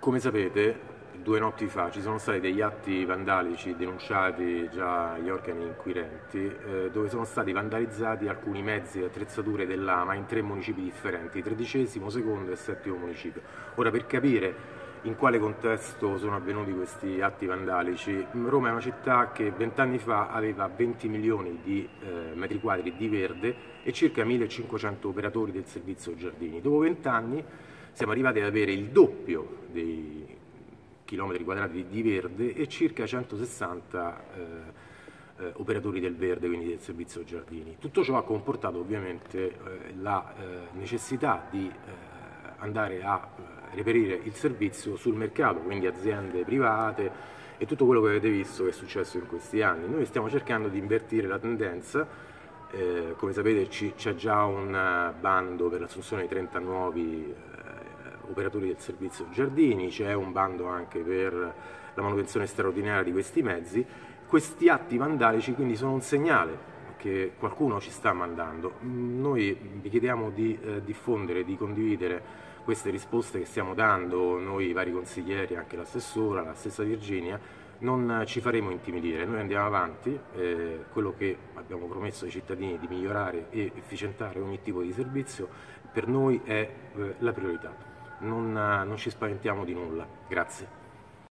Come sapete, due notti fa ci sono stati degli atti vandalici denunciati già agli organi inquirenti eh, dove sono stati vandalizzati alcuni mezzi e attrezzature dell'AMA in tre municipi differenti, tredicesimo, secondo e settimo municipio. Ora per capire in quale contesto sono avvenuti questi atti vandalici, Roma è una città che vent'anni fa aveva 20 milioni di eh, metri quadri di verde e circa 1500 operatori del servizio giardini. Dopo vent'anni siamo arrivati ad avere il doppio dei chilometri quadrati di verde e circa 160 eh, eh, operatori del verde, quindi del servizio giardini. Tutto ciò ha comportato ovviamente eh, la eh, necessità di eh, andare a eh, reperire il servizio sul mercato, quindi aziende private e tutto quello che avete visto che è successo in questi anni. Noi stiamo cercando di invertire la tendenza, come sapete c'è già un bando per l'assunzione di 30 nuovi operatori del servizio giardini, c'è un bando anche per la manutenzione straordinaria di questi mezzi. Questi atti vandalici quindi sono un segnale che qualcuno ci sta mandando. Noi vi chiediamo di eh, diffondere, di condividere queste risposte che stiamo dando, noi i vari consiglieri, anche l'assessora, la stessa Virginia, non ci faremo intimidire, noi andiamo avanti, eh, quello che abbiamo promesso ai cittadini di migliorare e efficientare ogni tipo di servizio per noi è eh, la priorità non, non ci spaventiamo di nulla. Grazie.